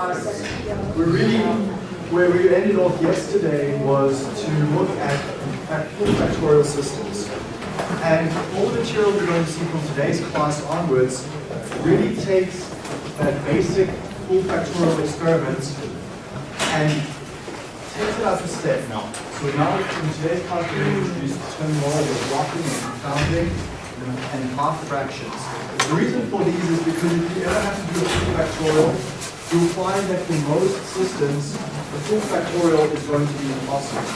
we really, where we ended off yesterday was to look at full factorial systems. And all the material we're going to see from today's class onwards really takes that basic full factorial experiment and takes it up a step now. So now in today's class we're going to introduce the terminology of blocking and confounding and half fractions. The reason for these is because if you ever have to do a full factorial, you'll find that for most systems, the full factorial is going to be impossible.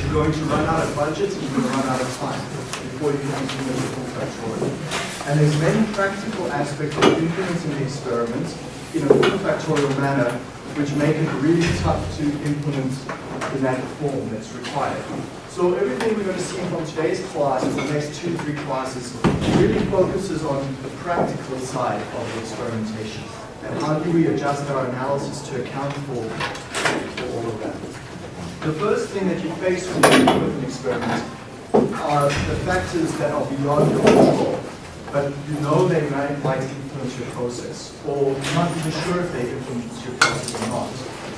You're going to run out of budget, and you're going to run out of time before you can implement the full factorial. And there's many practical aspects of implementing the experiment in a full factorial manner which make it really tough to implement in that form that's required. So everything we're going to see from today's class, and the next two, three classes, really focuses on the practical side of the experimentation. And how do we adjust our analysis to account for, for all of that. The first thing that you face when you do an experiment are the factors that are beyond your control. But you know they might, might influence your process, or you're not even sure if they influence your process or not.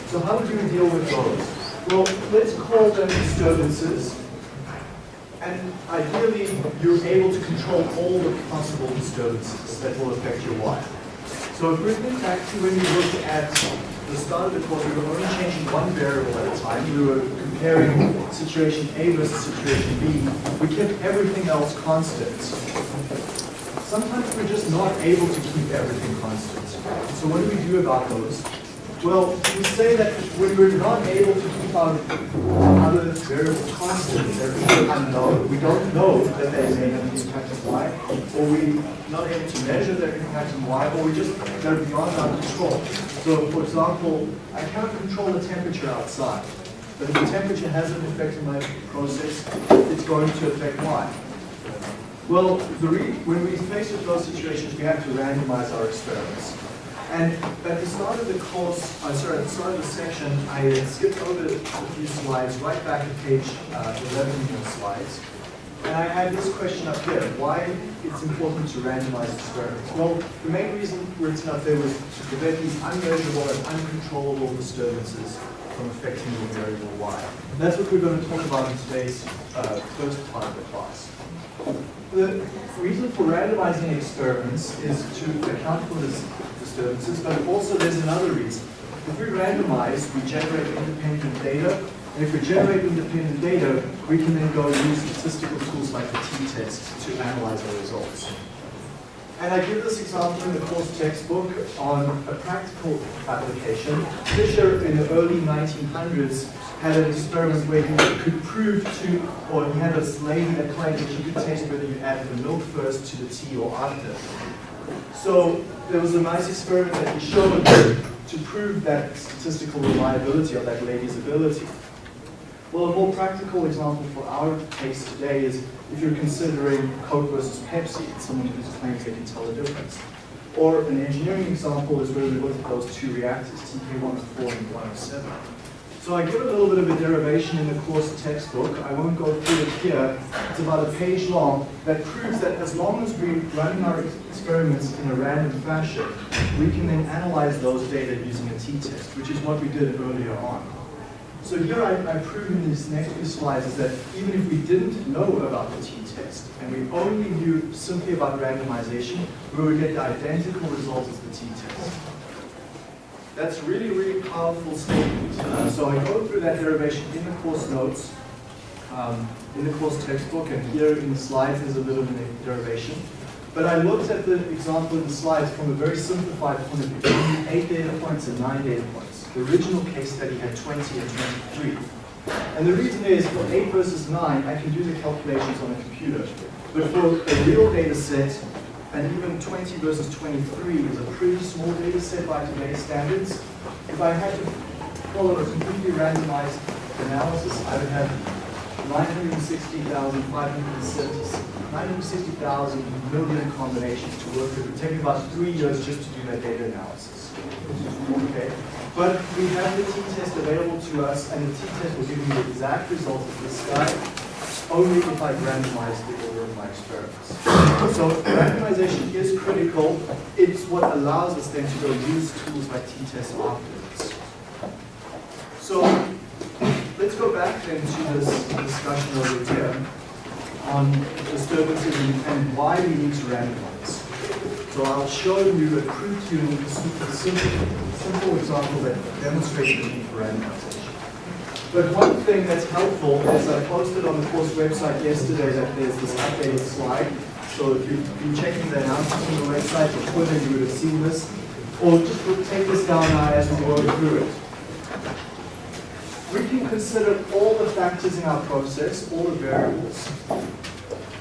So how would you deal with those? Well, let's call them disturbances. And ideally, you're able to control all the possible disturbances that will affect your Y. So if we think when we looked at the start of the course, we were only changing one variable at a time. We were comparing situation A versus situation B. We kept everything else constant. Sometimes we're just not able to keep everything constant. So what do we do about those? Well, we say that when we're not able to keep our other variables constant, they're either unknown, we don't know that they may have an impact on y, or we're not able to measure their impact on y, or we just, they're beyond our control. So, for example, I cannot control the temperature outside, but if the temperature has an effect on my process, it's going to affect y. Well, when we face with those situations, we have to randomize our experiments. And at the start of the course, uh, sorry, at the start of the section, I skipped over a few slides, right back to page uh, 11 in the slides. And I had this question up here, why it's important to randomize experiments. Well, the main reason written up there was to prevent these unmeasurable and uncontrollable disturbances from affecting your variable y. And that's what we're going to talk about in today's uh, first part of the class. The reason for randomizing experiments is to account for this disturbances, but also there's another reason. If we randomize, we generate independent data, and if we generate independent data, we can then go and use statistical tools like the t-test to analyze our results. And I give this example in the course textbook on a practical application. Fisher in the early 1900s had an experiment where he could prove to, or he had a lady that claimed that she could test whether you added the milk first to the tea or after. So there was a nice experiment that he showed to prove that statistical reliability of that lady's ability. Well, a more practical example for our case today is if you're considering Coke versus Pepsi, it's someone who claims they can tell the difference. Or an engineering example is where we look at those two reactors, TK104 and 107. So I give a little bit of a derivation in the course textbook. I won't go through it here. It's about a page long that proves that as long as we run our experiments in a random fashion, we can then analyze those data using a t-test, which is what we did earlier on. So here I, I prove in these next few slides is that even if we didn't know about the t-test, and we only knew simply about randomization, we would get the identical results as the t-test. That's really, really powerful statement. Uh, so I go through that derivation in the course notes, um, in the course textbook, and here in the slides there's a little bit of derivation. But I looked at the example in the slides from a very simplified point of view, eight data points and nine data points. The original case study had 20 and 23. And the reason is, for 8 versus 9, I can do the calculations on a computer. But for a real data set, and even 20 versus 23 is a pretty small data set by today's standards. If I had to follow a completely randomized analysis, I would have 960,000 million combinations to work with. It would take about three years just to do that data analysis. Okay. But we have the t-test available to us, and the t-test will give you the exact result of this guy only if I've randomized the order of my experiments. So randomization is critical. It's what allows us then to go use tools like t-test afterwards. So let's go back then to this discussion over here on disturbances and, why we need to randomize. So I'll show you a crude simple, simple example that demonstrates the need for randomization. But one thing that's helpful is I posted on the course website yesterday that there's this updated slide. So if you've been checking the announcements on the website or Twitter, you would have seen this. Or just take this down now as we go through it. We can consider all the factors in our process, all the variables,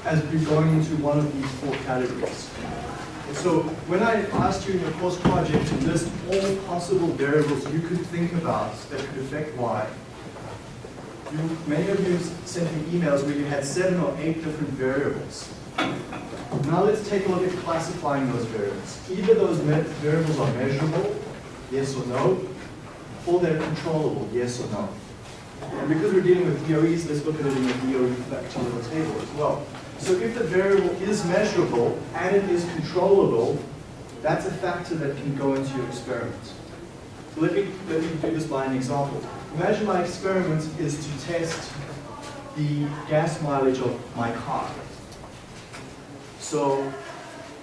as we're going into one of these four categories. So when I asked you in your course project to list all possible variables you could think about that could affect Y, you, many of you sent me emails where you had seven or eight different variables. Now let's take a look at classifying those variables. Either those variables are measurable, yes or no, or they're controllable, yes or no. And because we're dealing with DOEs, let's look at it in the DOE factorial table as well. So if the variable is measurable and it is controllable, that's a factor that can go into your experiment. So let me, let me do this by an example. Imagine my experiment is to test the gas mileage of my car. So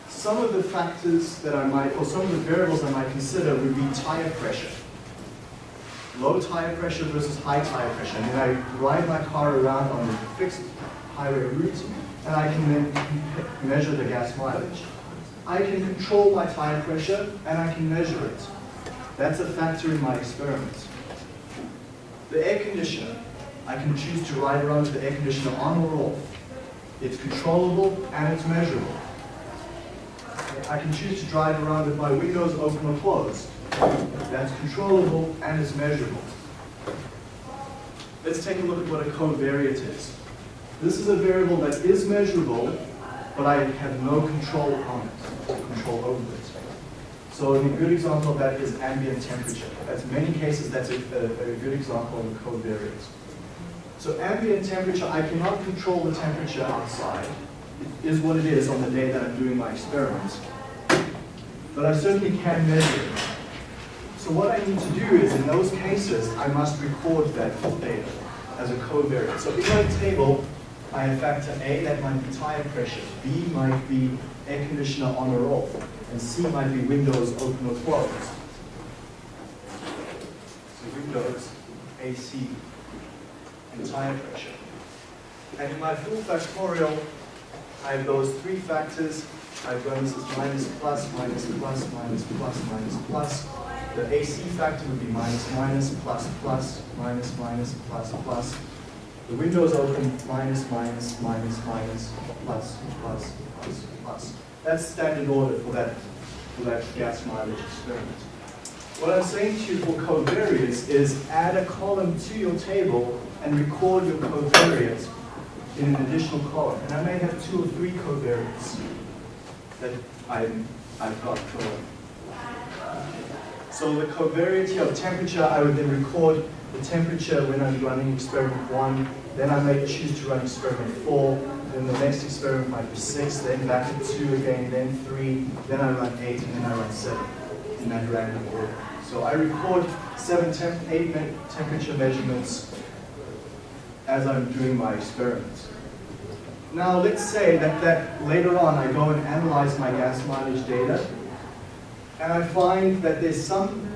some of the factors that I might, or some of the variables I might consider would be tire pressure. Low tire pressure versus high tire pressure. And then I ride my car around on a fixed highway route and I can then measure the gas mileage. I can control my tire pressure and I can measure it. That's a factor in my experiment. The air conditioner, I can choose to ride around with the air conditioner on or off. It's controllable and it's measurable. I can choose to drive around with my windows open or closed. That's controllable and it's measurable. Let's take a look at what a covariate is. This is a variable that is measurable, but I have no control on it, or control over it. So a good example of that is ambient temperature. That's many cases, that's a, a, a good example of a covariate. So ambient temperature, I cannot control the temperature outside. It is what it is on the day that I'm doing my experiments. But I certainly can measure it. So what I need to do is, in those cases, I must record that data as a covariate. So in my table, I have factor A, that might be tire pressure. B might be air conditioner on or off. And C might be windows open or closed. So windows, AC, and tire pressure. And in my full factorial, I have those three factors. I've got this is minus plus, minus plus, minus plus, minus plus. The AC factor would be minus, minus, plus, plus, minus, minus, plus, plus. The window is open, minus, minus, minus, minus, plus, plus, plus, plus. That's standard order for that, for that gas mileage experiment. What I'm saying to you for covariates is add a column to your table and record your covariates in an additional column. And I may have two or three covariates that I'm, I've got for. So the covariate of temperature, I would then record the temperature when I'm running experiment one, then I may choose to run experiment four, then the next experiment might be six, then back to two again, then three, then I run eight, and then I run seven in that random order. So I record seven, temp eight temperature measurements as I'm doing my experiments. Now let's say that, that later on I go and analyze my gas mileage data, and I find that there's something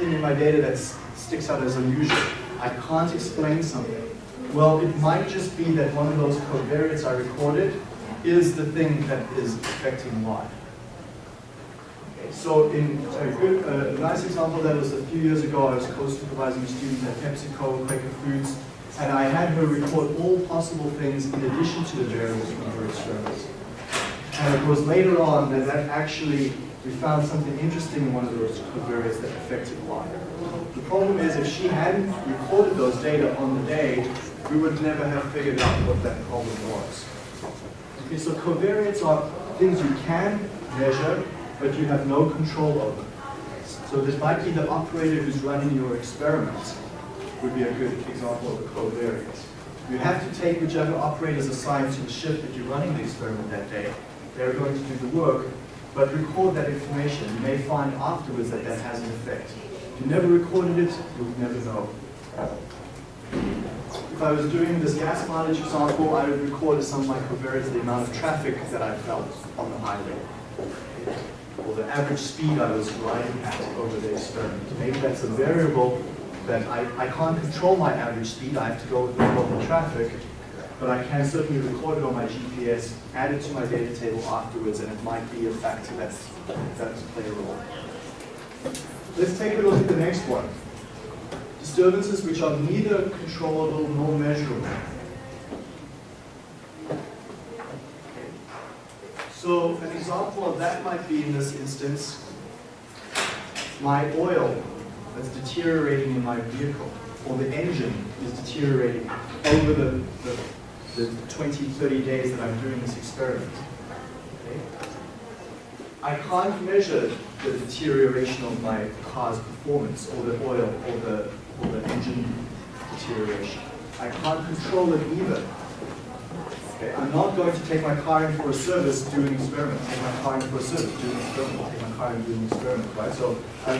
in my data that sticks out as unusual. I can't explain something. Well, it might just be that one of those covariates I recorded is the thing that is affecting Y. So in a good, a nice example that was a few years ago, I was co-supervising a student at PepsiCo, Quaker Foods, and I had her record all possible things in addition to the variables from her experiments. And it was later on that, that actually we found something interesting in one of those covariates that affected Y. The problem is if she hadn't recorded those data on the day, we would never have figured out what that problem was. Okay, so covariates are things you can measure, but you have no control over. So this might be the operator who's running your experiment would be a good example of a covariate. You have to take whichever operator is assigned to the shift that you're running the experiment that day. They're going to do the work, but record that information. You may find afterwards that that has an effect. If you never recorded it, you'll never know. If I was doing this gas mileage example, I would record some of my the amount of traffic that I felt on the highway, or the average speed I was riding at over the experiment. Maybe that's a variable that I, I can't control my average speed, I have to go with the of traffic, but I can certainly record it on my GPS, add it to my data table afterwards, and it might be a factor that's, that's play a role. Let's take a look at the next one. Disturbances which are neither controllable nor measurable. So an example of that might be in this instance, my oil that's deteriorating in my vehicle, or the engine is deteriorating over the, the, the 20, 30 days that I'm doing this experiment. Okay? I can't measure the deterioration of my car's performance, or the oil, or the, or the engine deterioration. I can't control it either. Okay, I'm not going to take my car in for a service, do an experiment, take my car in for a service, do an experiment, take my car and do an experiment, right? So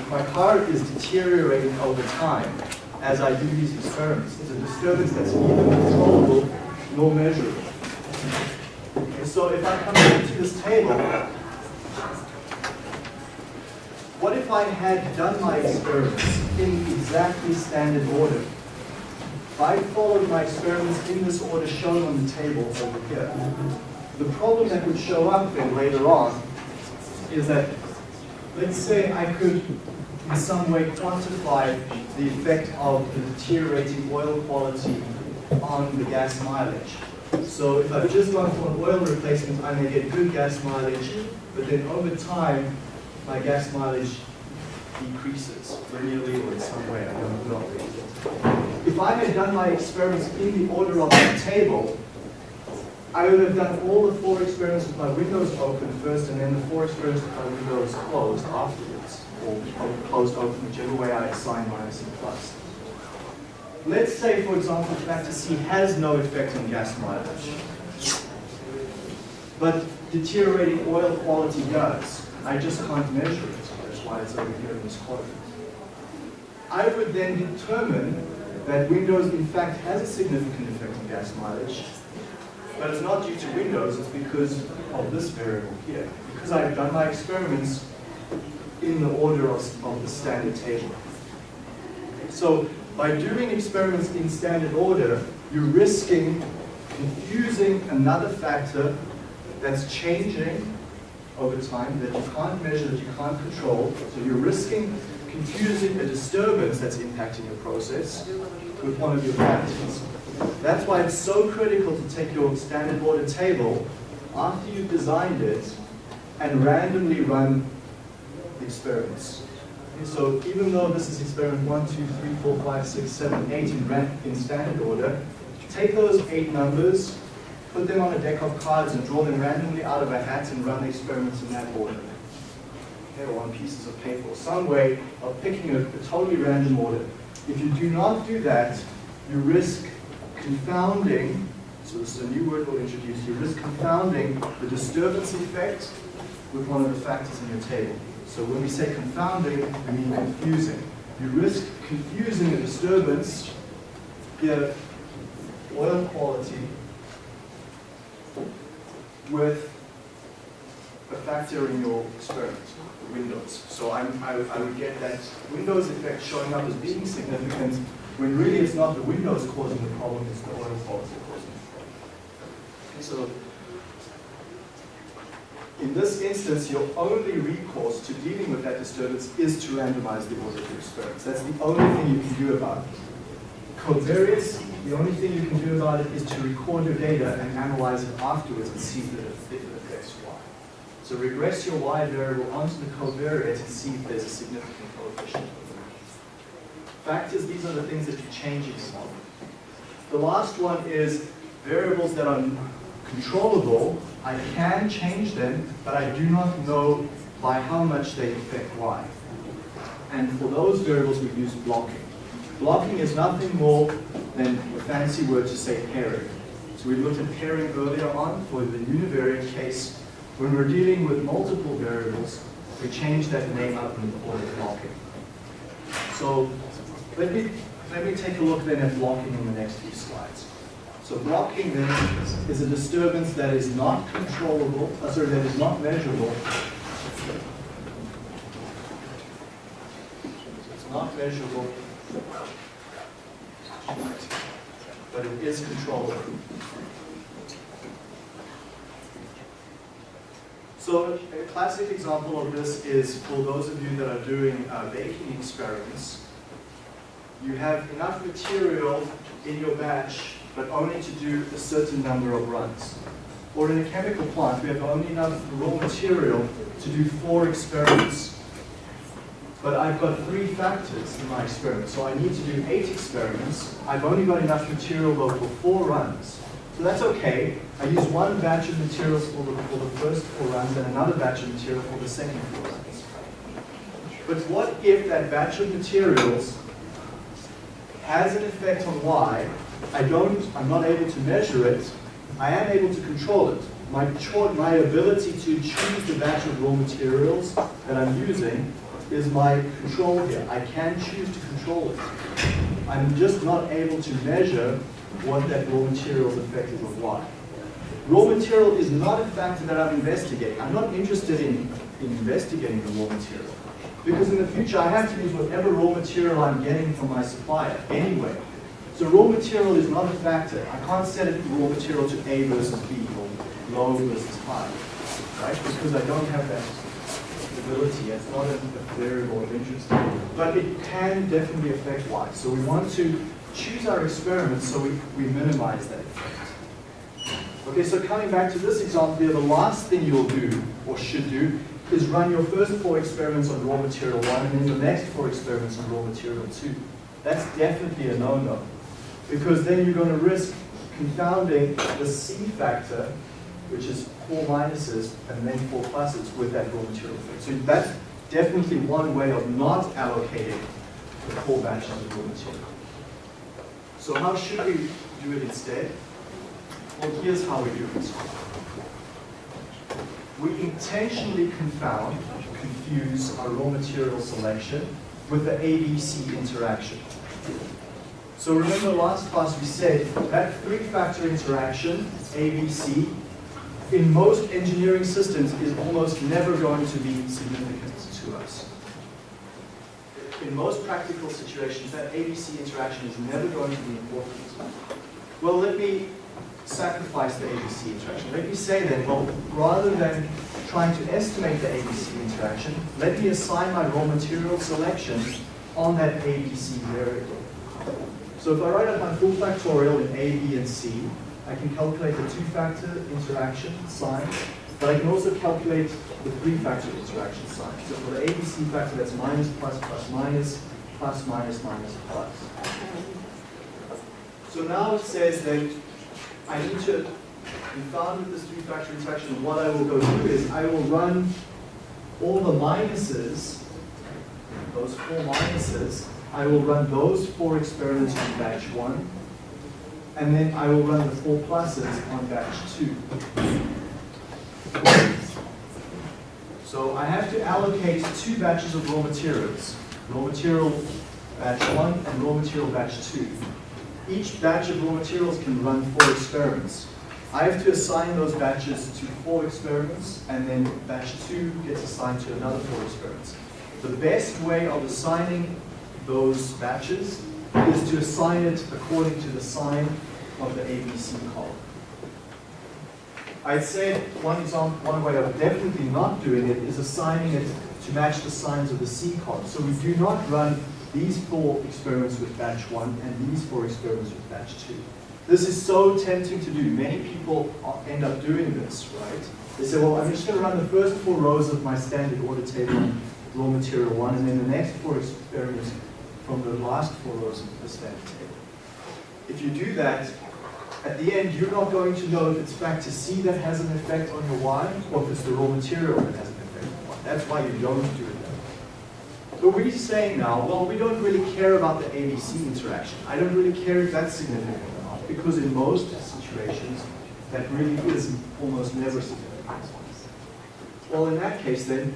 my car is deteriorating over time as I do these experiments. It's a disturbance that's neither controllable nor measurable. Okay, so if I come back to this table, what if I had done my experiments in exactly standard order? If I followed my experiments in this order shown on the table over here. The problem that would show up then later on is that, let's say I could in some way quantify the effect of the deteriorating oil quality on the gas mileage. So if I've just gone for an oil replacement, I may get good gas mileage, but then over time, my gas mileage decreases linearly or in some way, I don't know if I had done my experiments in the order of the table, I would have done all the four experiments with my windows open first and then the four experiments with my windows closed afterwards, or closed open, whichever way I assign minus and plus. Let's say, for example, factor C has no effect on gas mileage, but deteriorating oil quality does. I just can't measure it. That's why it's over here in this quadrant. I would then determine that Windows in fact has a significant effect on gas mileage, but it's not due to Windows, it's because of this variable here. Because I've done my experiments in the order of, of the standard table. So by doing experiments in standard order, you're risking confusing another factor that's changing over time that you can't measure, that you can't control. So you're risking confusing a disturbance that's impacting your process with one of your factors. That's why it's so critical to take your standard order table after you've designed it and randomly run the experiments. So even though this is experiment 1, 2, 3, 4, 5, 6, 7, 8 in, in standard order, take those eight numbers, put them on a deck of cards and draw them randomly out of a hat and run the experiments in that order or on pieces of paper some way of picking a, a totally random order. If you do not do that, you risk confounding, so this is a new word we'll introduce, you risk confounding the disturbance effect with one of the factors in your table. So when we say confounding, we mean confusing. You risk confusing a disturbance, here, oil quality, with a factor in your experiment. The windows. So I'm, I, I would get that Windows effect showing up as being significant when really it's not the Windows causing the problem, it's the oil quality causing the problem. Okay, so in this instance, your only recourse to dealing with that disturbance is to randomize the order of your experiments. That's the only thing you can do about it. Covariates, the only thing you can do about it is to record your data and analyze it afterwards and see if it affects Y. So regress your y variable onto the covariate and see if there's a significant coefficient. Factors, these are the things that you change in the model. The last one is variables that are controllable. I can change them, but I do not know by how much they affect y. And for those variables, we use blocking. Blocking is nothing more than a fancy word to say pairing. So we looked at pairing earlier on for the univariate case. When we're dealing with multiple variables, we change that name up and call it blocking. So let me, let me take a look then at blocking in the next few slides. So blocking then is a disturbance that is not controllable, uh, sorry, that is not measurable. It's not measurable, but it is controlled. So a classic example of this is for those of you that are doing uh, baking experiments. You have enough material in your batch, but only to do a certain number of runs. Or in a chemical plant, we have only enough raw material to do four experiments. But I've got three factors in my experiment, so I need to do eight experiments. I've only got enough material though for four runs. So that's okay. I use one batch of materials for the, for the first four runs and another batch of material for the second four runs. But what if that batch of materials has an effect on Y? I don't, I'm not able to measure it. I am able to control it. My, my ability to choose the batch of raw materials that I'm using is my control here. I can choose to control it. I'm just not able to measure what that raw material's effect is on Y. Raw material is not a factor that I'm investigating. I'm not interested in, in investigating the raw material. Because in the future, I have to use whatever raw material I'm getting from my supplier anyway. So raw material is not a factor. I can't set it raw material to A versus B or low versus high, right? Because I don't have that ability. It's not a, variable of interest. But it can definitely affect Y. So we want to choose our experiments so we, we minimize that effect. Okay, so coming back to this example here, the last thing you'll do, or should do, is run your first four experiments on raw material one, and then your next four experiments on raw material two. That's definitely a no-no. Because then you're going to risk confounding the C factor, which is four minuses and then four pluses with that raw material. So that's definitely one way of not allocating the four batches of raw material. So how should we do it instead? Well, here's how we do it. We intentionally confound, confuse our raw material selection with the ABC interaction. So remember last class we said that three-factor interaction, ABC, in most engineering systems is almost never going to be significant to us. In most practical situations, that ABC interaction is never going to be important. Well, let me sacrifice the ABC interaction. Let me say then, well, rather than trying to estimate the ABC interaction, let me assign my raw material selection on that ABC variable. So if I write out my full factorial in A, B, and C, I can calculate the two-factor interaction sign, but I can also calculate the three-factor interaction sign. So for the ABC factor, that's minus, plus, plus, minus, plus, minus, minus, plus. So now it says that I need to confound with this three-factor interaction. What I will go do is I will run all the minuses, those four minuses, I will run those four experiments on batch one, and then I will run the four pluses on batch two. So I have to allocate two batches of raw materials, raw material batch one and raw material batch two. Each batch of raw materials can run four experiments. I have to assign those batches to four experiments, and then batch two gets assigned to another four experiments. The best way of assigning those batches is to assign it according to the sign of the ABC column. I'd say one example, one way of definitely not doing it is assigning it to match the signs of the C column. So we do not run these four experiments with batch one and these four experiments with batch two. This is so tempting to do. Many people end up doing this, right? They say, well, I'm just going to run the first four rows of my standard order table raw material one, and then the next four experiments from the last four rows of the standard table. If you do that, at the end, you're not going to know if it's factor C that has an effect on your Y, or if it's the raw material that has an effect on Y. That's why you don't do it that way. But we're saying now, well, we don't really care about the ABC interaction. I don't really care if that's significant or not, because in most situations, that really is almost never significant. Well, in that case then,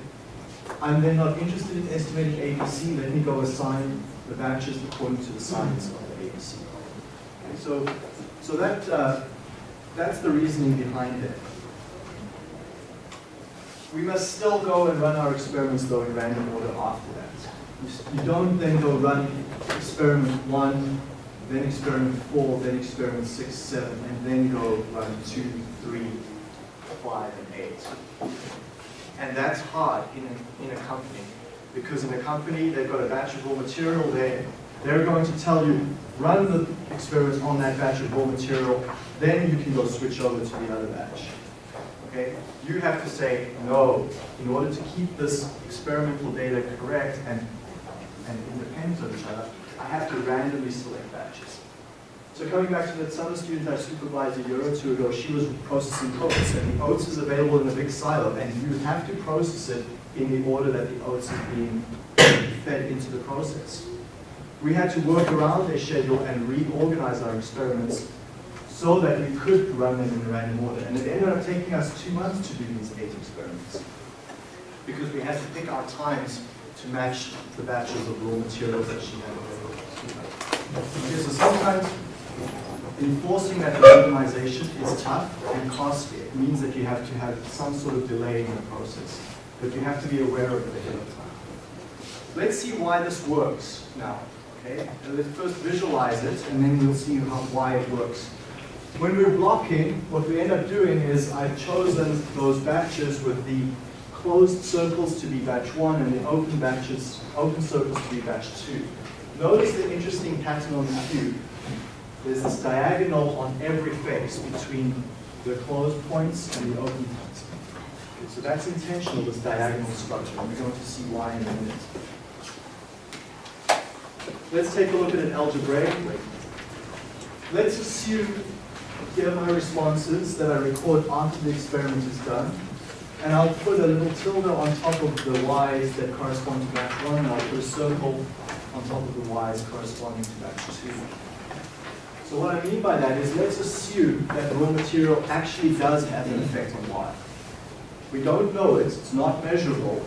I'm then not interested in estimating ABC, let me go assign the batches according to the science of the ABC. Okay, so, so that, uh, that's the reasoning behind it. We must still go and run our experiments though in random order after that. You, you don't then go run experiment one, then experiment four, then experiment six, seven, and then go run two, three, five, and eight. And that's hard in a, in a company. Because in a company, they've got a batch of raw material there. They're going to tell you, run the experiments on that batch of raw material, then you can go switch over to the other batch. Okay? You have to say, no, in order to keep this experimental data correct and, and independent of each other, I have to randomly select batches. So coming back to that summer student I supervised a year or two ago, she was processing oats, and the oats is available in a big silo, and you have to process it in the order that the oats is being fed into the process. We had to work around their schedule and reorganize our experiments so that we could run them in a random order. And it ended up taking us two months to do these eight experiments because we had to pick our times to match the batches of raw materials that she had available. Okay, so sometimes enforcing that randomization is tough and costly. It means that you have to have some sort of delay in the process, but you have to be aware of it ahead of time. Let's see why this works now. Okay, let's first visualize it, and then we'll see how, why it works. When we're blocking, what we end up doing is I've chosen those batches with the closed circles to be batch one and the open batches, open circles to be batch two. Notice the interesting pattern on the cube. There's this diagonal on every face between the closed points and the open points. Okay, so that's intentional, this diagonal structure, and we're going to see why in a minute. Let's take a look at it algebraically. Let's assume here are my responses that I record after the experiment is done. And I'll put a little tilde on top of the y's that correspond to batch 1, and I'll put a circle on top of the y's corresponding to batch 2. So what I mean by that is let's assume that the raw material actually does have an effect on y. We don't know it, it's not measurable,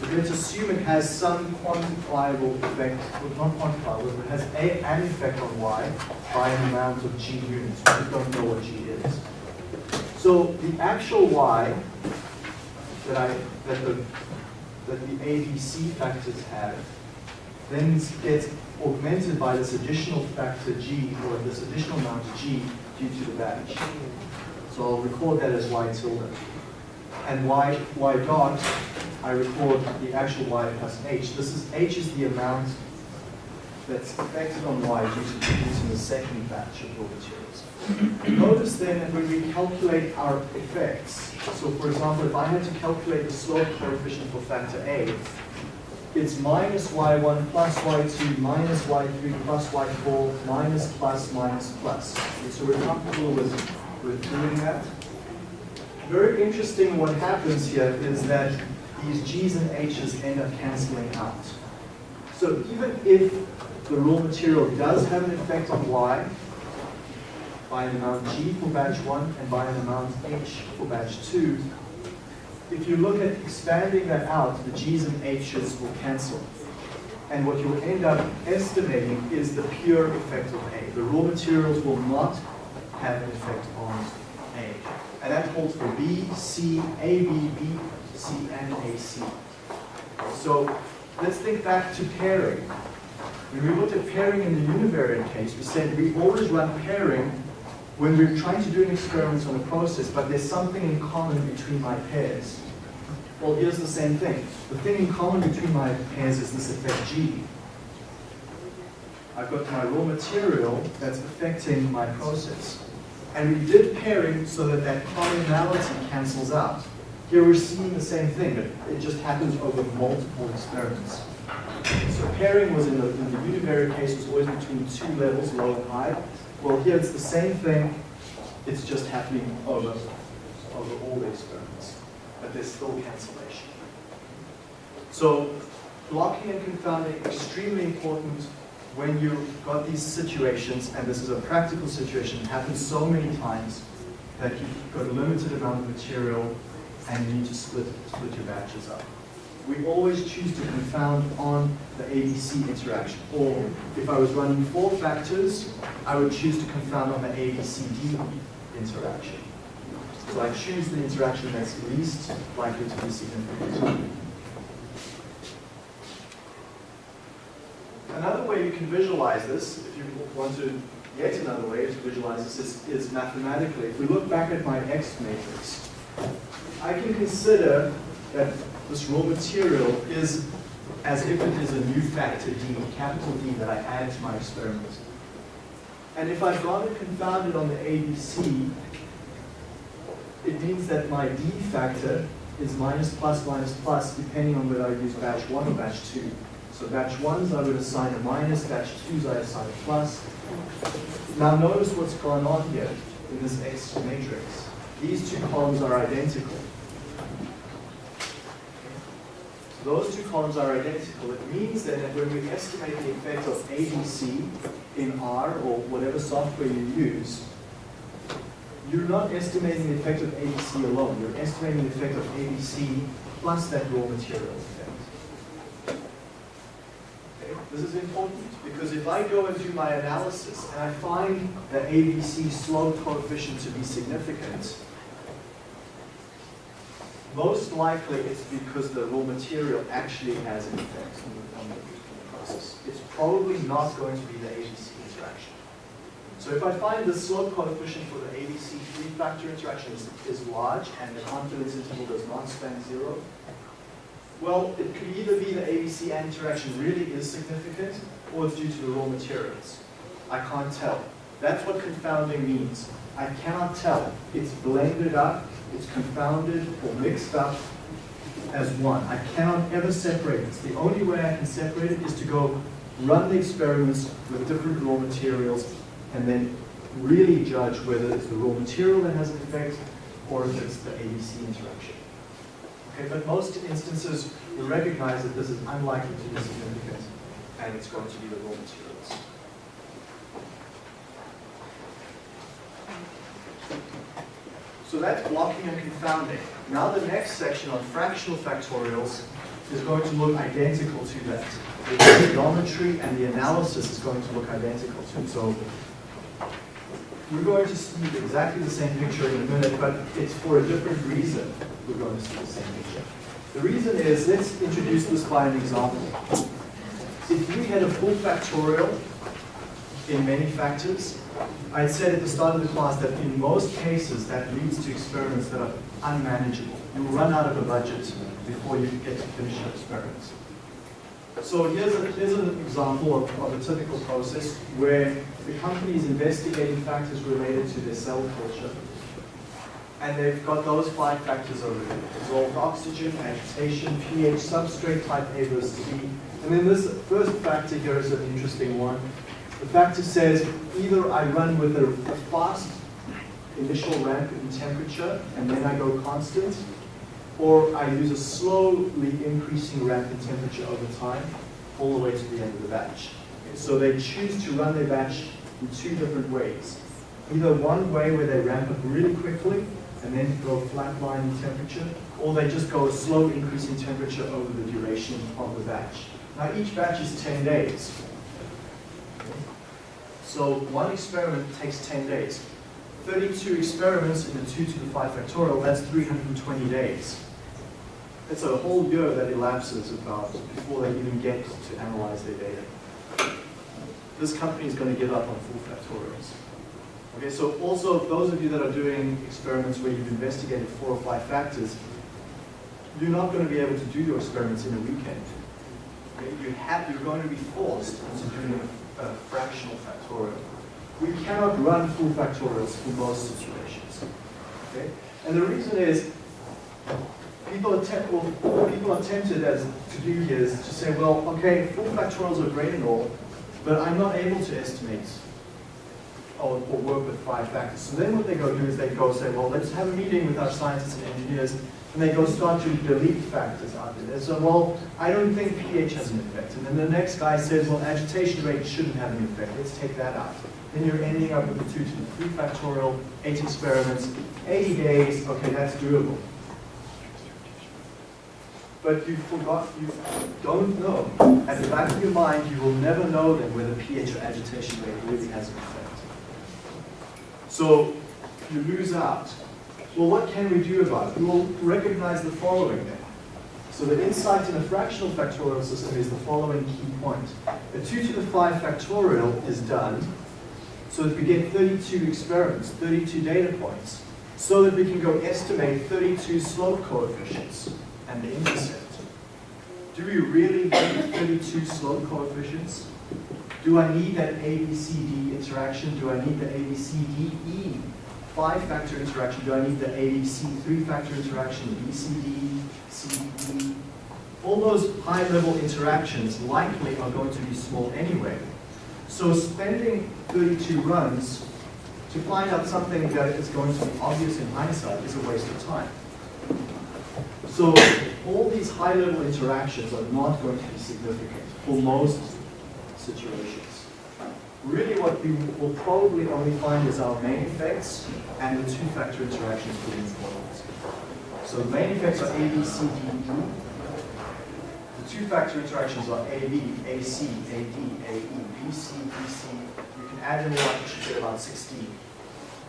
but let's assume it has some quantifiable effect, well, not quantifiable, but it has a, an effect on y by an amount of g units. We don't know what g is. So the actual y that I that the that the ABC factors have then gets augmented by this additional factor g or this additional amount g due to the batch. So I'll record that as y tilde. And y, y dot, I record the actual y plus h. This is h is the amount that's affected on y due to producing the second batch of raw materials. Notice then that when we calculate our effects, so for example, if I had to calculate the slope coefficient for factor A, it's minus y1 plus y2 minus y3 plus y4 minus plus minus plus. Okay, so we're comfortable with, with doing that. Very interesting what happens here is that these g's and h's end up canceling out. So even if the raw material does have an effect on y, by an amount g for batch 1 and by an amount h for batch 2, if you look at expanding that out, the g's and h's will cancel. And what you'll end up estimating is the pure effect of A. The raw materials will not have an effect on. And that holds for B, C, A, B, B, C, and AC. So let's think back to pairing. When we looked at pairing in the univariate case, we said we always run pairing when we're trying to do an experiment on a process, but there's something in common between my pairs. Well, here's the same thing. The thing in common between my pairs is this effect G. I've got my raw material that's affecting my process. And we did pairing so that that commonality cancels out. Here we're seeing the same thing, but it just happens over multiple experiments. So pairing was in the, in the univariate case was always between two levels, low and high. Well, here it's the same thing, it's just happening over, over all the experiments, but there's still cancellation. So blocking and confounding extremely important when you've got these situations, and this is a practical situation, it happens so many times that you've got a limited amount of material and you need to split, split your batches up. We always choose to confound on the ABC interaction. Or if I was running four factors, I would choose to confound on the ABCD interaction. So I choose the interaction that's least likely to be significant. Another way you can visualize this, if you want to, yet another way to visualize this is, is mathematically. If we look back at my X matrix, I can consider that this raw material is as if it is a new factor D, capital D, that I add to my experiment. And if I've got it confounded on the ABC, it means that my D factor is minus plus minus plus depending on whether I use batch 1 or batch 2. So batch 1s I would assign a minus, batch 2s I assign a plus. Now notice what's going on here in this X matrix. These two columns are identical. those two columns are identical. It means that when we estimate the effect of ABC in R or whatever software you use, you're not estimating the effect of ABC alone. You're estimating the effect of ABC plus that raw material? This is important because if I go and do my analysis and I find the ABC slope coefficient to be significant, most likely it's because the raw material actually has an effect on the, process. It's probably not going to be the ABC interaction. So if I find the slope coefficient for the ABC three-factor interaction is, is large and the confidence interval does not span zero, well, it could either be the ABC interaction really is significant or it's due to the raw materials. I can't tell. That's what confounding means. I cannot tell. It's blended up it's confounded or mixed up as one. I cannot ever separate it. The only way I can separate it is to go run the experiments with different raw materials and then really judge whether it's the raw material that has an effect or if it's the ABC interaction. Okay, but most instances we recognize that this is unlikely to be significant and it's going to be the raw materials. So that's blocking and confounding. Now the next section on fractional factorials is going to look identical to that. The geometry and the analysis is going to look identical to it. So we're going to see exactly the same picture in a minute, but it's for a different reason we're going to see the same picture. The reason is, let's introduce this by an example. If we had a full factorial in many factors, I said at the start of the class that in most cases that leads to experiments that are unmanageable. You run out of a budget before you get to finish your experiments. So here's, a, here's an example of, of a typical process where the company is investigating factors related to their cell culture. And they've got those five factors over there. Dissolved oxygen, agitation, pH, substrate type A versus B. And then this first factor here is an interesting one. The factor says either I run with a, a fast initial ramp in temperature and then I go constant, or I use a slowly increasing ramp in temperature over time all the way to the end of the batch. So they choose to run their batch in two different ways. Either one way where they ramp up really quickly and then go flatline in temperature, or they just go a slow increase in temperature over the duration of the batch. Now each batch is 10 days. So one experiment takes 10 days. 32 experiments in the 2 to the 5 factorial, that's 320 days. It's a whole year that elapses about before they even get to analyze their data. This company is going to give up on full factorials. Okay, so also those of you that are doing experiments where you've investigated four or five factors, you're not going to be able to do your experiments in a weekend. Okay, you have, you're going to be forced into doing a fractional factorial. We cannot run full factorials for most situations. Okay? And the reason is, people, attempt, well, people are tempted as to do here is to say, well, okay, full factorials are great and all, but I'm not able to estimate or, or work with five factors. So then what they go do is they go say, well, let's have a meeting with our scientists and engineers and they go start to delete factors out there. So, well, I don't think pH has an effect. And then the next guy says, well, agitation rate shouldn't have an effect. Let's take that out. Then you're ending up with a 2 to the 3 factorial, 8 experiments, 80 days. Okay, that's doable. But you forgot, you don't know. At the back of your mind, you will never know then whether pH or agitation rate really has an effect. So you lose out. Well, what can we do about it? We will recognize the following then. So the insight in a fractional factorial system is the following key point. A 2 to the 5 factorial is done so that we get 32 experiments, 32 data points, so that we can go estimate 32 slope coefficients and the intercept. Do we really need 32 slope coefficients? Do I need that ABCD interaction? Do I need the ABCDE five-factor interaction? Do I need the ABC three-factor interaction, BCD, CDE? All those high-level interactions likely are going to be small anyway. So spending 32 runs to find out something that is going to be obvious in hindsight is a waste of time. So all these high-level interactions are not going to be significant for most situations. Really what we will probably only find is our main effects and the two-factor interactions between these models. So the main effects are A, B, C, D, E. The two-factor interactions are A, B, A, C, A, D, A, E, B, C, B, C. You can add them all up, you should get about 16.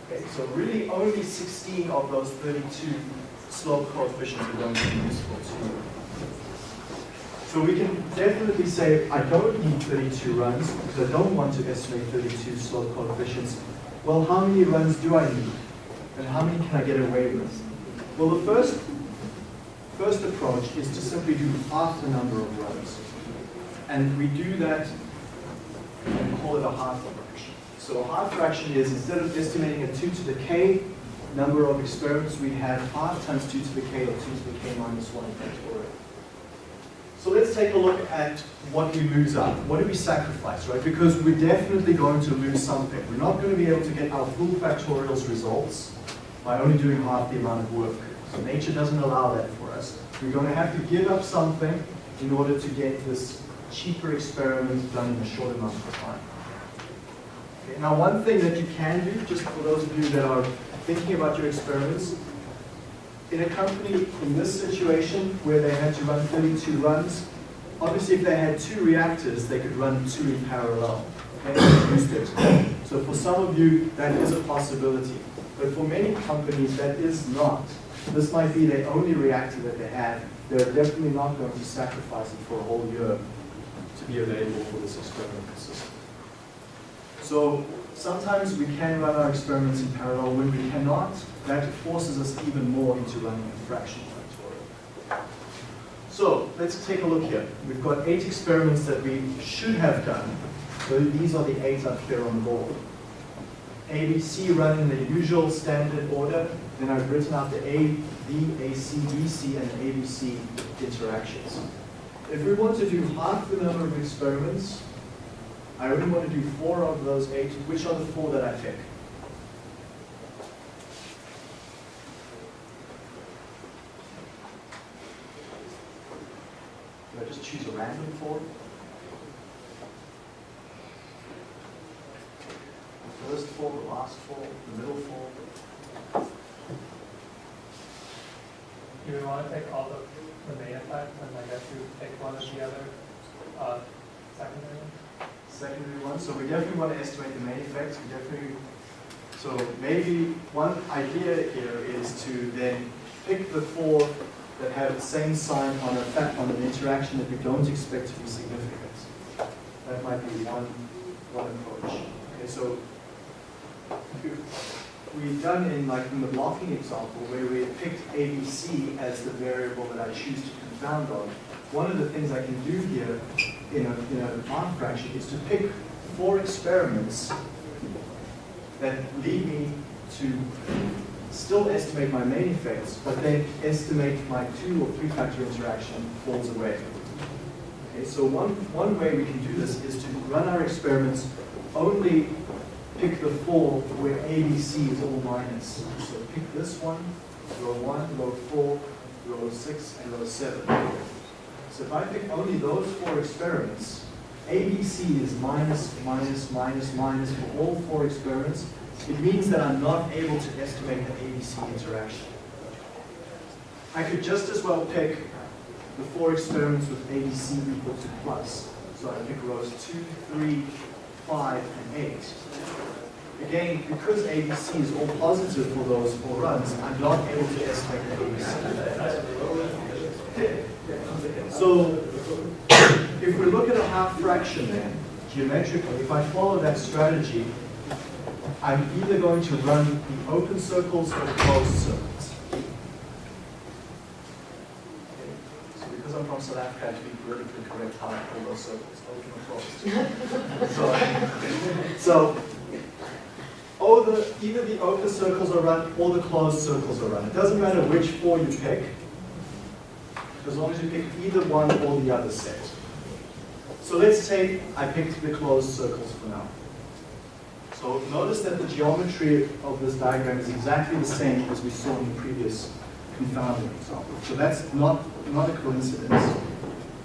Okay, so really only 16 of those 32 slope coefficients are going to be useful to you. So we can definitely say, I don't need 32 runs because I don't want to estimate 32 slope coefficients. Well, how many runs do I need? And how many can I get away with? Well, the first, first approach is to simply do half the number of runs. And we do that and call it a half fraction. So a half fraction is instead of estimating a 2 to the k number of experiments, we have half times 2 to the k or 2 to the k minus 1 factorial. So let's take a look at what we lose out. What do we sacrifice, right? Because we're definitely going to lose something. We're not going to be able to get our full factorials results by only doing half the amount of work. So nature doesn't allow that for us. We're going to have to give up something in order to get this cheaper experiment done in a short amount of time. Okay, now one thing that you can do, just for those of you that are thinking about your experiments, in a company in this situation where they had to run 32 runs, obviously if they had two reactors, they could run two in parallel. So for some of you, that is a possibility. But for many companies, that is not. This might be their only reactor that they have. They're definitely not going to sacrifice it for a whole year to be available for this experimental system. So sometimes we can run our experiments in parallel. When we cannot, that forces us even more into running a fraction factorial. So let's take a look here. We've got eight experiments that we should have done. So these are the eight up here on the board. ABC run in the usual standard order. Then I've written out the A, B, AC, BC, and ABC interactions. If we want to do half the number of experiments, I only want to do four of those eight. Which are the four that I pick? I just choose a random four? The first four, the last four, the middle four? Do we want to take all the, the main effects and I guess you take one of the other, uh, secondary ones? secondary one. So we definitely want to estimate the main effects. We definitely, so maybe one idea here is to then pick the four that have the same sign on a on an interaction that we don't expect to be significant. That might be one one approach. Okay, so we've done in like in the blocking example where we picked ABC as the variable that I choose to confound on. One of the things I can do here in a, in a half fraction is to pick four experiments that lead me to still estimate my main effects, but then estimate my two or three factor interaction falls away. Okay, so one, one way we can do this is to run our experiments only pick the four where ABC is all minus. So pick this one, row one, row four, row 6 and row 7. So if I pick only those four experiments, ABC is minus, minus, minus, minus for all four experiments. It means that I'm not able to estimate the ABC interaction. I could just as well pick the four experiments with ABC equal to plus. So I pick rows 2, 3, 5, and 8. Again, because ABC is all positive for those four runs, I'm not able to estimate the ABC. So if we look at a half fraction then, geometrically, if I follow that strategy, I'm either going to run the open circles or the closed circles. So because I'm from South Africa, I have to be politically correct how I call those circles, open or closed. So, so the, either the open circles are run or the closed circles are run. It doesn't matter which four you pick, as long as you pick either one or the other set. So let's say I picked the closed circles for now. So notice that the geometry of this diagram is exactly the same as we saw in the previous confounding example. So that's not, not a coincidence.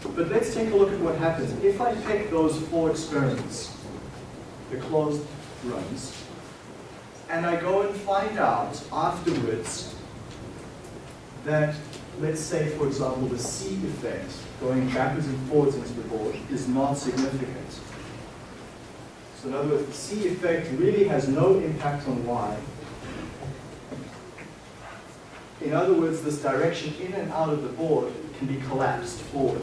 But let's take a look at what happens. If I pick those four experiments, the closed runs, and I go and find out afterwards that, let's say, for example, the C effect going backwards and forwards into the board is not significant. So in other words, the C effect really has no impact on Y. In other words, this direction in and out of the board can be collapsed forward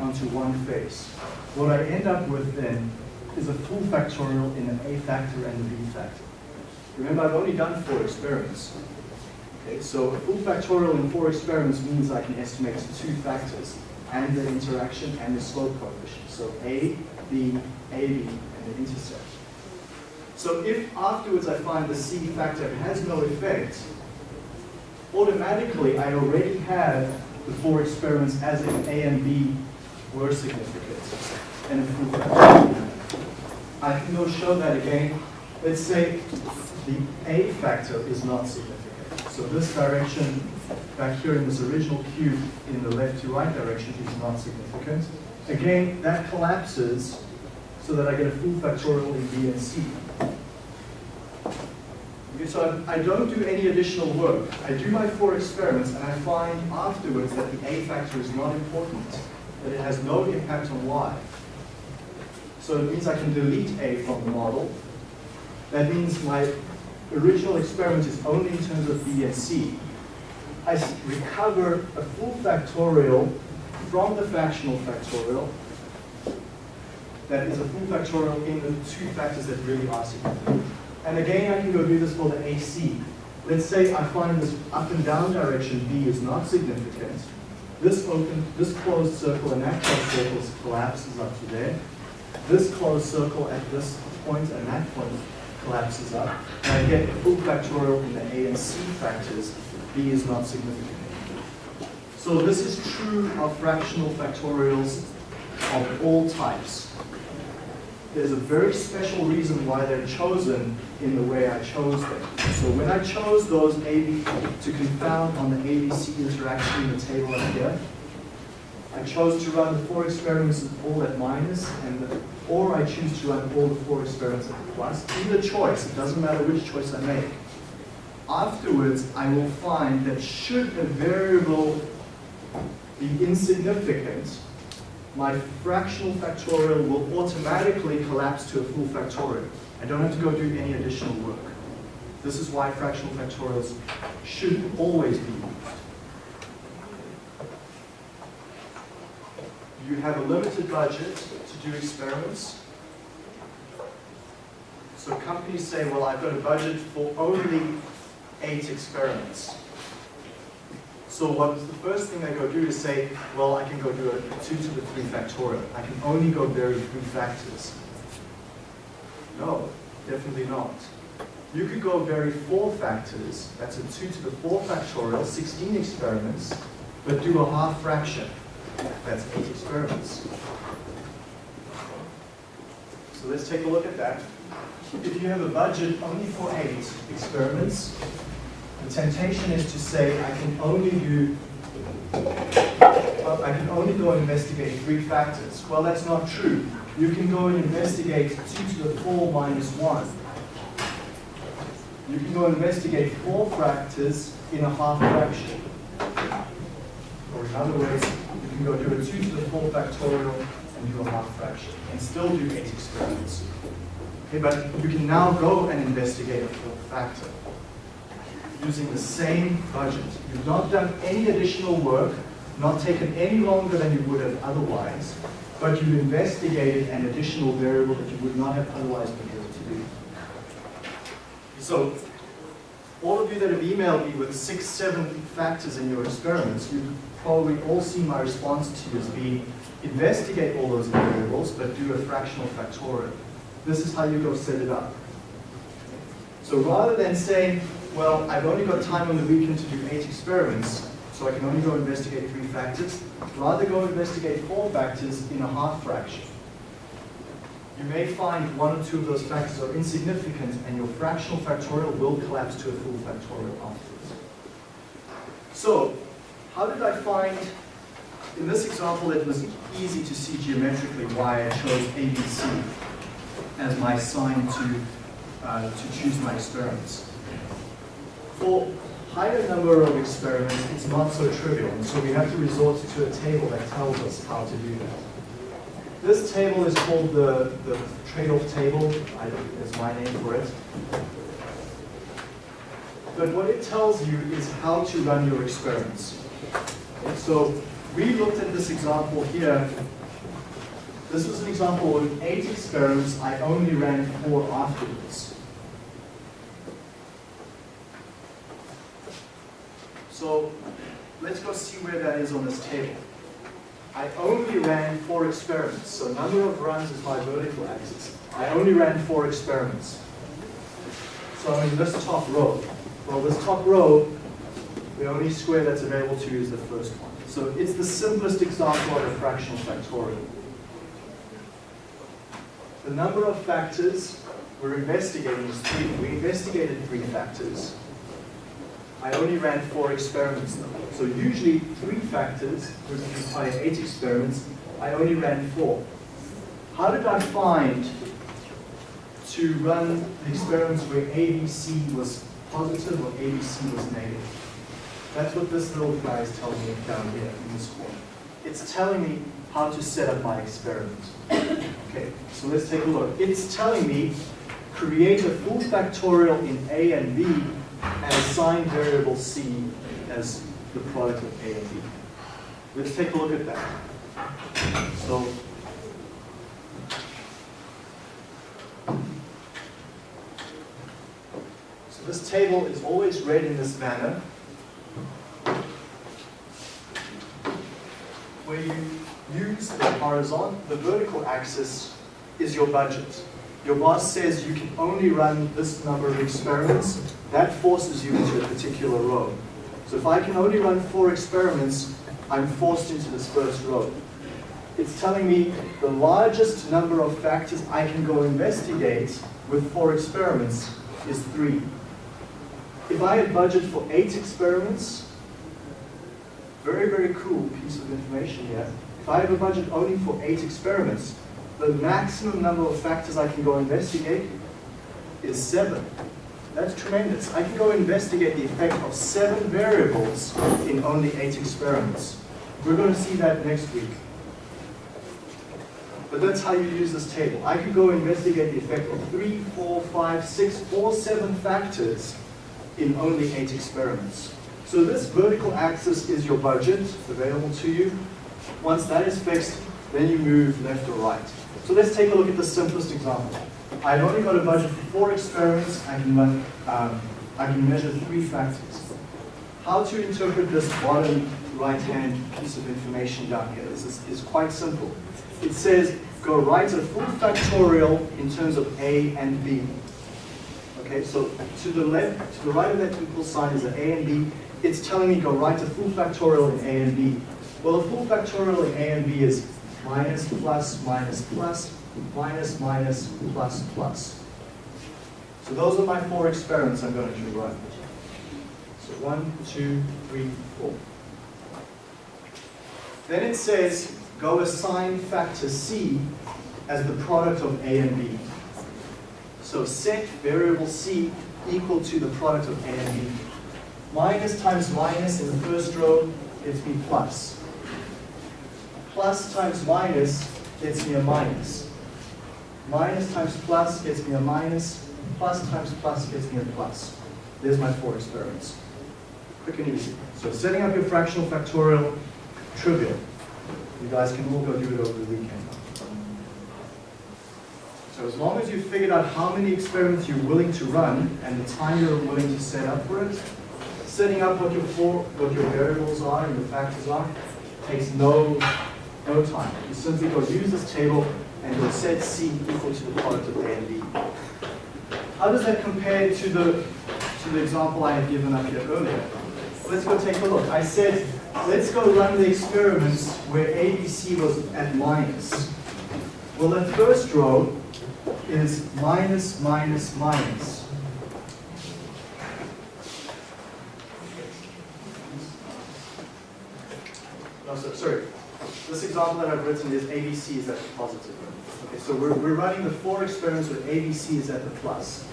onto one face. What I end up with then is a full factorial in an A factor and a B factor. Remember, I've only done four experiments. Okay, so a full factorial in four experiments means I can estimate two factors and the interaction and the slope coefficient. So A, B, AB, the intercept. So if afterwards I find the C factor has no effect, automatically I already have the four experiments as if A and B were significant and. I can go show that again. Let's say the A factor is not significant. So this direction back here in this original cube in the left to right direction is not significant. Again, that collapses so that I get a full factorial in B and C. Okay, so I, I don't do any additional work. I do my four experiments and I find afterwards that the A factor is not important, that it has no impact on Y. So it means I can delete A from the model. That means my original experiment is only in terms of B and C. I recover a full factorial from the fractional factorial that is a full factorial in the two factors that really are significant. And again, I can go do this for the AC. Let's say I find this up and down direction B is not significant. This open, this closed circle and that closed circle collapses up to there. This closed circle at this point and that point collapses up. And I get a full factorial in the A and C factors. B is not significant. So this is true of fractional factorials of all types there's a very special reason why they're chosen in the way I chose them. So when I chose those AB to confound on the ABC interaction in the table up here, I chose to run the four experiments all at minus, and the, or I choose to run all the four experiments at plus. Either choice, it doesn't matter which choice I make. Afterwards, I will find that should a variable be insignificant, my fractional factorial will automatically collapse to a full factorial. I don't have to go do any additional work. This is why fractional factorials should always be used. You have a limited budget to do experiments. So companies say, well, I've got a budget for only eight experiments. So what the first thing I go do is say, well, I can go do a 2 to the 3 factorial. I can only go vary three factors. No, definitely not. You could go vary four factors. That's a 2 to the 4 factorial, 16 experiments, but do a half fraction. That's 8 experiments. So let's take a look at that. If you have a budget only for 8 experiments, the temptation is to say I can only do Well, I can only go and investigate three factors. Well, that's not true. You can go and investigate 2 to the 4 minus 1. You can go and investigate four factors in a half fraction. Or in other words, you can go do a 2 to the 4 factorial and do a half fraction and still do eight experiments. Okay, but you can now go and investigate a fourth factor using the same budget. You've not done any additional work, not taken any longer than you would have otherwise, but you've investigated an additional variable that you would not have otherwise been able to do. So, all of you that have emailed me with six, seven factors in your experiments, you've probably all seen my response to you as being, investigate all those variables, but do a fractional factorial. This is how you go set it up. So rather than saying, well, I've only got time on the weekend to do eight experiments, so I can only go investigate three factors, rather go investigate four factors in a half fraction. You may find one or two of those factors are insignificant and your fractional factorial will collapse to a full factorial afterwards. So, how did I find, in this example it was easy to see geometrically why I chose ABC as my sign to, uh, to choose my experiments. For higher number of experiments, it's not so trivial, and so we have to resort to a table that tells us how to do that. This table is called the, the trade-off table, I, is my name for it. But what it tells you is how to run your experiments. Okay, so we looked at this example here. This was an example with eight experiments. I only ran four afterwards. So let's go see where that is on this table. I only ran four experiments, so number of runs is my vertical axis. I only ran four experiments. So in this top row. Well, this top row, the only square that's available to you is the first one. So it's the simplest example of a fractional factorial. The number of factors we're investigating is three. We investigated three factors. I only ran four experiments though. So usually three factors would require eight experiments. I only ran four. How did I find to run the experiments where ABC was positive or ABC was negative? That's what this little guy is telling me down here in this corner. It's telling me how to set up my experiment. Okay, so let's take a look. It's telling me create a full factorial in A and B and assign variable C as the product of A and B. Let's take a look at that. So, this table is always read in this manner. Where you use the horizontal, the vertical axis is your budget. Your boss says you can only run this number of experiments, that forces you into a particular row. So if I can only run four experiments, I'm forced into this first row. It's telling me the largest number of factors I can go investigate with four experiments is three. If I had budget for eight experiments, very, very cool piece of information here. If I have a budget only for eight experiments, the maximum number of factors I can go investigate is seven. That's tremendous. I can go investigate the effect of seven variables in only eight experiments. We're going to see that next week. But that's how you use this table. I can go investigate the effect of three, four, five, six, or seven factors in only eight experiments. So this vertical axis is your budget available to you. Once that is fixed, then you move left or right. So let's take a look at the simplest example. I've only got a budget for four experiments. I can run, um, I can measure three factors. How to interpret this bottom right-hand piece of information down here is, is, is quite simple. It says go write a full factorial in terms of A and B. Okay, so to the left, to the right of that equal sign is an A and B. It's telling me go write a full factorial in A and B. Well, a full factorial in A and B is minus, plus, minus, plus, minus, minus, plus, plus. So those are my four experiments I'm going to run. So one, two, three, four. Then it says, go assign factor C as the product of A and B. So set variable C equal to the product of A and B. Minus times minus in the first row gives me plus. Plus times minus gets me a minus. Minus times plus gets me a minus. Plus times plus gets me a plus. There's my four experiments. Quick and easy. So setting up your fractional factorial, trivial. You guys can all go do it over the weekend. So as long as you've figured out how many experiments you're willing to run and the time you're willing to set up for it, setting up what your what your variables are and your factors are takes no, no time. You simply go use this table and go set C equal to the product of A and B. How does that compare to the, to the example I had given up here earlier? Let's go take a look. I said, let's go run the experiments where ABC was at minus. Well, that first row is minus, minus, minus. No, so, sorry. This example that I've written is ABC is at the positive. Okay, so we're, we're running the four experiments with ABC is at the plus.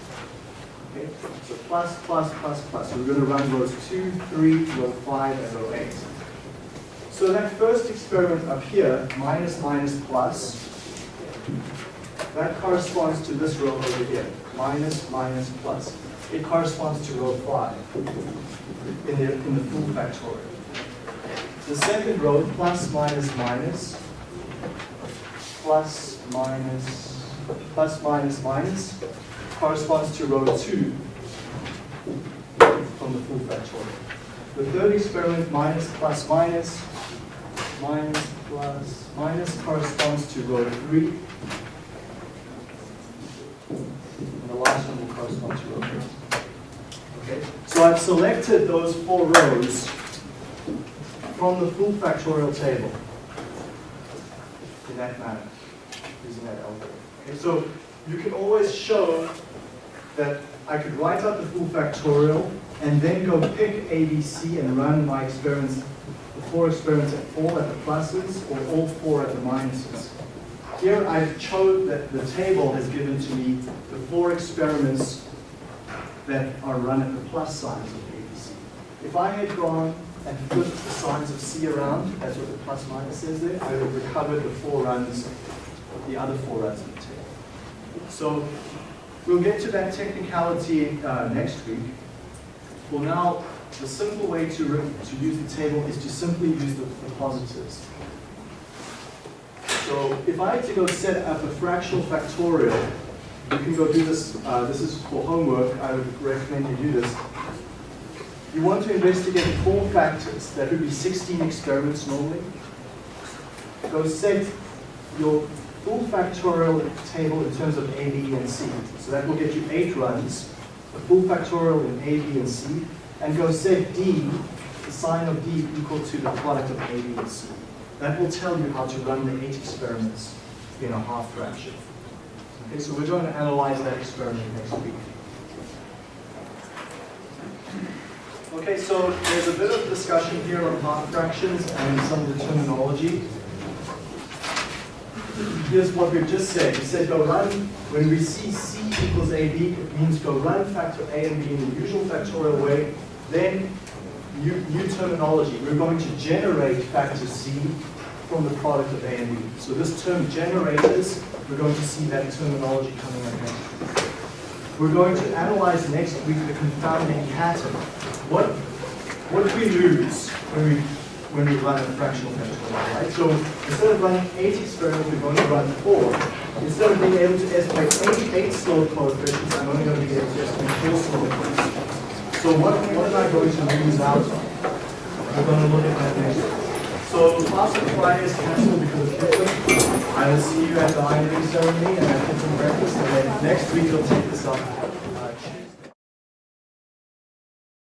Okay, so plus, plus, plus, plus. So we're going to run rows 2, 3, row 5, and row 8. So that first experiment up here, minus, minus, plus, that corresponds to this row over here, minus, minus, plus. It corresponds to row 5 in the, in the full factorial. The second row, plus, minus, minus, plus, minus, plus, minus, minus, corresponds to row 2 from the full factorial. The third experiment, minus, plus, minus, minus, plus, minus, corresponds to row 3. And the last one will correspond to row 4. Okay, so I've selected those four rows from the full factorial table in that manner, using that algorithm. Okay, so you can always show that I could write out the full factorial and then go pick ABC and run my experiments, the four experiments at all at the pluses or all four at the minuses. Here I've chose that the table has given to me the four experiments that are run at the plus signs of ABC. If I had gone and flipped the signs of C around, that's what the plus minus says there, I would have recovered the four runs, the other four runs of the table. So we'll get to that technicality uh, next week. For now, the simple way to, to use the table is to simply use the, the positives. So if I had to go set up a fractional factorial, you can go do this, uh, this is for homework, I would recommend you do this. You want to investigate four factors, that would be 16 experiments normally. Go set your full factorial table in terms of A, B, and C. So that will get you eight runs, a full factorial in A, B, and C, and go set D, the sign of D equal to the product of A, B, and C. That will tell you how to run the eight experiments in a half fraction. Okay, so we're going to analyze that experiment next week. Okay, so there's a bit of discussion here on half fractions and some of the terminology. Here's what we've just said. We said go run, when we see C equals AB, it means go run factor A and B in the usual factorial way. Then, new, new terminology. We're going to generate factor C from the product of A and B. So this term generators, we're going to see that terminology coming up next. We're going to analyze next week the confounding pattern. What, what do we lose when we, when we run a fractional factorial, right? So instead of running eight experiments, we're going to run four. Instead of being able to estimate eight, eight slope coefficients, I'm only going to be able to estimate four slope coefficients. So what, what am I going to lose out on? We're going to look at that next. So class on Friday is canceled because of Christmas. I will see you at the Iron Ring ceremony and at kitchen breakfast, and then next week we'll take this up